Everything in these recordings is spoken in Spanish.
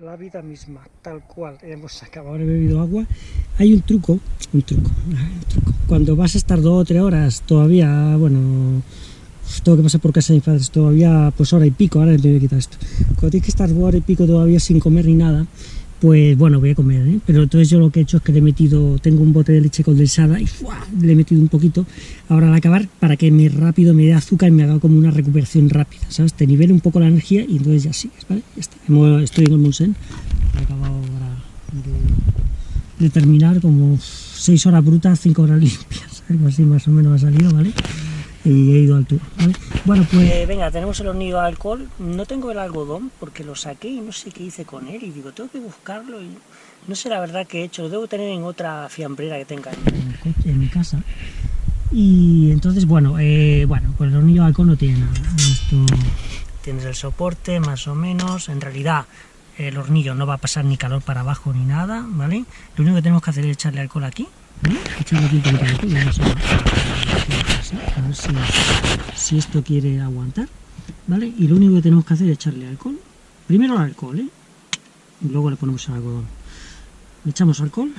la vida misma, tal cual. Hemos acabado, he bebido agua. Hay un truco, un truco, un truco. Cuando vas a estar dos o tres horas todavía, bueno, tengo que pasar por casa de mis padres todavía, pues hora y pico, ahora me voy a quitar esto. Cuando tienes que estar hora y pico todavía sin comer ni nada, pues bueno, voy a comer, ¿eh? pero entonces yo lo que he hecho es que le he metido, tengo un bote de leche condensada y le he metido un poquito ahora al acabar para que me rápido me dé azúcar y me haga como una recuperación rápida, ¿sabes? Te nivele un poco la energía y entonces ya sigues, ¿vale? Ya está. Estoy en el Monsen, he acabado ahora de, terminar como 6 horas brutas, 5 horas limpias, algo así más o menos ha salido, ¿vale? Y he ido al tour. Bueno, pues eh, venga, tenemos el hornillo de alcohol. No tengo el algodón porque lo saqué y no sé qué hice con él. Y digo, tengo que buscarlo y no sé la verdad que he hecho. Lo debo tener en otra fiambrera que tenga en, mi casa. Y entonces, bueno, eh, bueno, pues el hornillo de alcohol no tiene nada. Esto tienes el soporte más o menos. En realidad el hornillo no va a pasar ni calor para abajo ni nada, ¿vale? Lo único que tenemos que hacer es echarle alcohol aquí. Echarle aquí un a ver si, esto quiere aguantar, ¿vale? Y lo único que tenemos que hacer es echarle alcohol, primero el alcohol, ¿eh? Y luego le ponemos el algodón. Le echamos alcohol,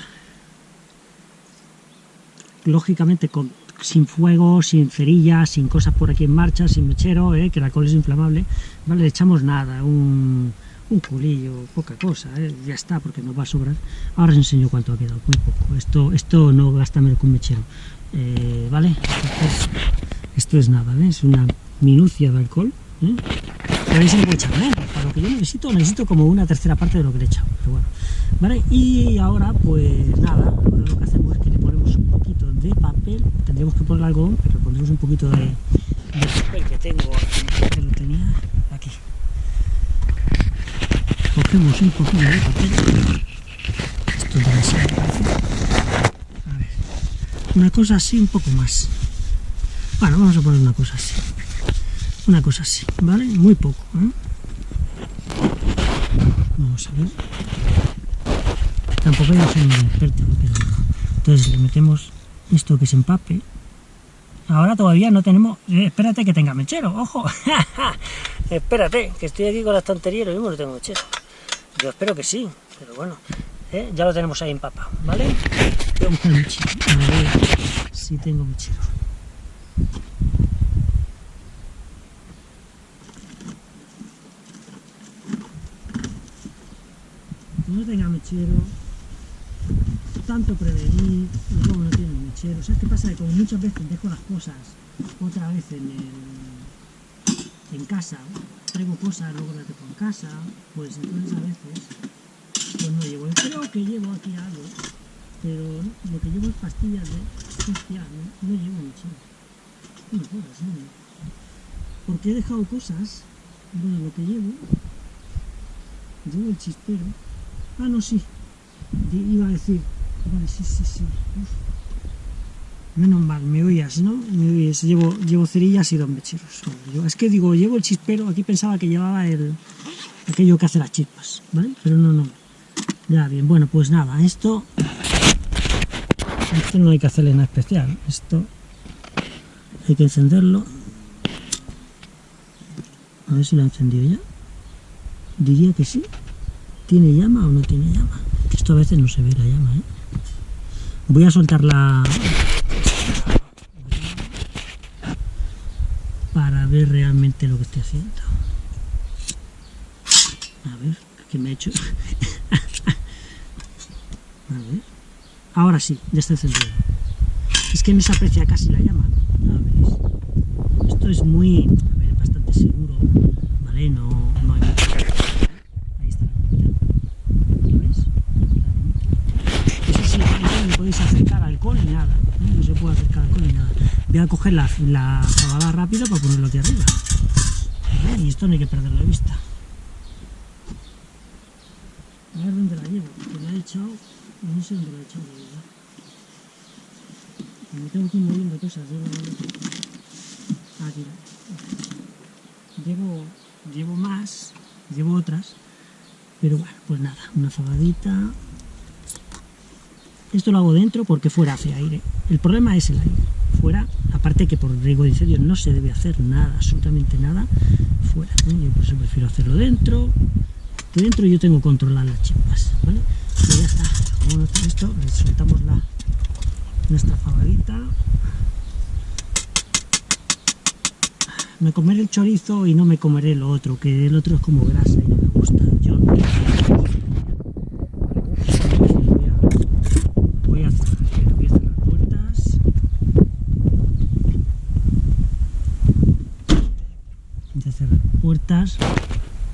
lógicamente con, sin fuego, sin cerillas, sin cosas por aquí en marcha, sin mechero, ¿eh? que el alcohol es inflamable, ¿vale? Le echamos nada, un, un culillo, poca cosa, ¿eh? ya está, porque nos va a sobrar. Ahora os enseño cuánto ha quedado, muy poco. Esto, esto no gasta menos que un mechero. Eh, ¿vale? esto es nada, es una minucia de alcohol. ¿eh? Pero echar menos, para lo que yo necesito, necesito como una tercera parte de lo que le he echado, pero bueno. ¿Vale? Y ahora, pues nada, ahora lo que hacemos es que le ponemos un poquito de papel, tendríamos que poner algodón, pero pondremos un poquito de, papel que tengo que lo tenía un poquito de papel, esto debe ser una cosa así, un poco más. Bueno, vamos a poner una cosa así. Una cosa así, ¿vale? Muy poco. ¿eh? Vamos a ver. Tampoco yo soy un experto, pero... Entonces le metemos esto que se empape. Ahora todavía no tenemos... Eh, espérate que tenga mechero, ojo. espérate, que estoy aquí con la estantería y lo no tengo mechero. Yo espero que sí, pero bueno. ¿eh? Ya lo tenemos ahí empapado, ¿vale? Voy a buscar el mechero. A ver si tengo mechero. No tenga mechero, tanto prevenir, luego no tiene mechero. ¿Sabes qué pasa? Que como muchas veces dejo las cosas otra vez en, el, en casa, traigo cosas, luego las dejo en casa, pues entonces a veces pues no llevo. Creo que llevo aquí algo pero lo que llevo es pastillas de hostia, no, no llevo mucho. No. Porque he dejado cosas, bueno, lo que llevo, llevo el chispero. Ah, no, sí, iba a decir, vale, sí, sí, sí. Menos mal, me oías, ¿no? Me oías, llevo, llevo cerillas y dos mecheros. Es que digo, llevo el chispero, aquí pensaba que llevaba el aquello que hace las chispas, ¿vale? Pero no, no. Ya, bien, bueno, pues nada, esto esto no hay que hacerle nada especial esto hay que encenderlo a ver si lo ha encendido ya diría que sí ¿tiene llama o no tiene llama? esto a veces no se ve la llama ¿eh? voy a soltar la para ver realmente lo que estoy haciendo a ver, ¿qué me ha hecho? a ver Ahora sí, ya está encendido. Es que no se aprecia casi la llama. Esto es muy, a ver, bastante seguro, ¿vale? No, no hay mucho. Ahí está la ¿Veis? Eso sí, no podéis acercar alcohol ni nada. ¿eh? No se puede acercar alcohol ni nada. Voy a coger la, la rápida para ponerlo aquí arriba. Y esto no hay que perderlo de vista. A ver dónde la llevo, porque la he echado no sé dónde lo he echado, de verdad. Me tengo que ir moviendo cosas, llevo... Aquí. Llevo, llevo más, llevo otras, pero bueno, pues nada, una fagadita. Esto lo hago dentro porque fuera hace aire. El problema es el aire. Aparte que por riesgo de incendio no se debe hacer nada, absolutamente nada, fuera. Yo por eso prefiero hacerlo dentro, esté dentro yo tengo controladas las chispas, ¿vale? Y ya está, como está esto, le soltamos la, nuestra fabadita. Me comeré el chorizo y no me comeré lo otro, que el otro es como grasa y no me gusta. Yo no voy a, voy a cerrar, voy a cerrar puertas. Voy a cerrar puertas.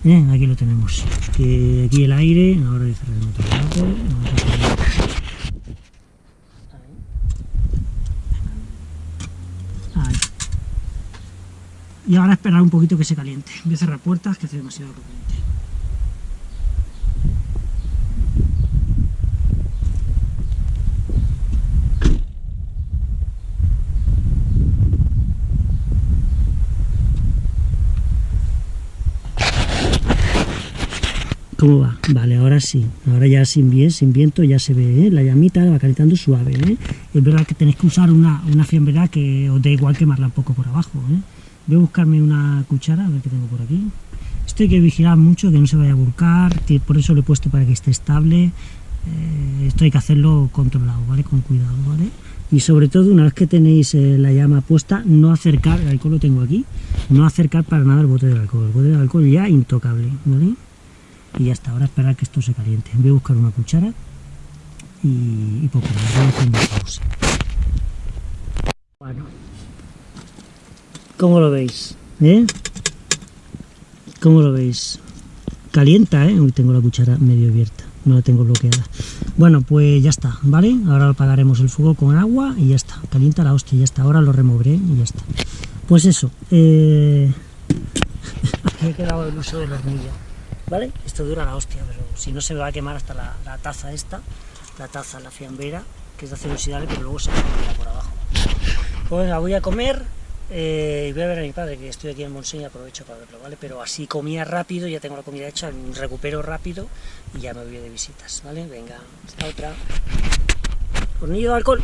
Eh, aquí lo tenemos. Que aquí el aire, ahora voy cerrar el. Ahí. Y ahora esperar un poquito que se caliente. Voy a cerrar puertas que hace demasiado caliente. ¿Cómo va? Vale, ahora sí. Ahora ya sin bien, sin viento, ya se ve ¿eh? la llamita, va calentando suave. ¿eh? Es verdad que tenéis que usar una, una fiambrera que os dé igual quemarla un poco por abajo. ¿eh? Voy a buscarme una cuchara, a ver qué tengo por aquí. Esto hay que vigilar mucho, que no se vaya a volcar, por eso lo he puesto para que esté estable. Eh, esto hay que hacerlo controlado, ¿vale? Con cuidado, ¿vale? Y sobre todo, una vez que tenéis eh, la llama puesta, no acercar, el alcohol lo tengo aquí, no acercar para nada el bote del alcohol. El bote del alcohol ya intocable, ¿vale? Y ya está, ahora esperar que esto se caliente. Voy a buscar una cuchara y, y poco más, voy a hacer una pausa. Bueno, ¿cómo lo veis? ¿Eh? ¿Cómo lo veis? Calienta, ¿eh? Hoy tengo la cuchara medio abierta, no la tengo bloqueada. Bueno, pues ya está, ¿vale? Ahora apagaremos el fuego con agua y ya está. Calienta la hostia, ya está. Ahora lo removeré y ya está. Pues eso, eh... me he quedado el uso de la hornilla. ¿Vale? Esto dura la hostia, pero si no se me va a quemar hasta la, la taza esta, la taza, la fiambera, que es de acero inoxidable, pero luego se me por abajo. Pues venga, voy a comer eh, y voy a ver a mi padre, que estoy aquí en Montseny y aprovecho para verlo, ¿vale? Pero así comía rápido, ya tengo la comida hecha, recupero rápido y ya me voy de visitas, ¿vale? Venga, hasta otra. Hornillo de alcohol.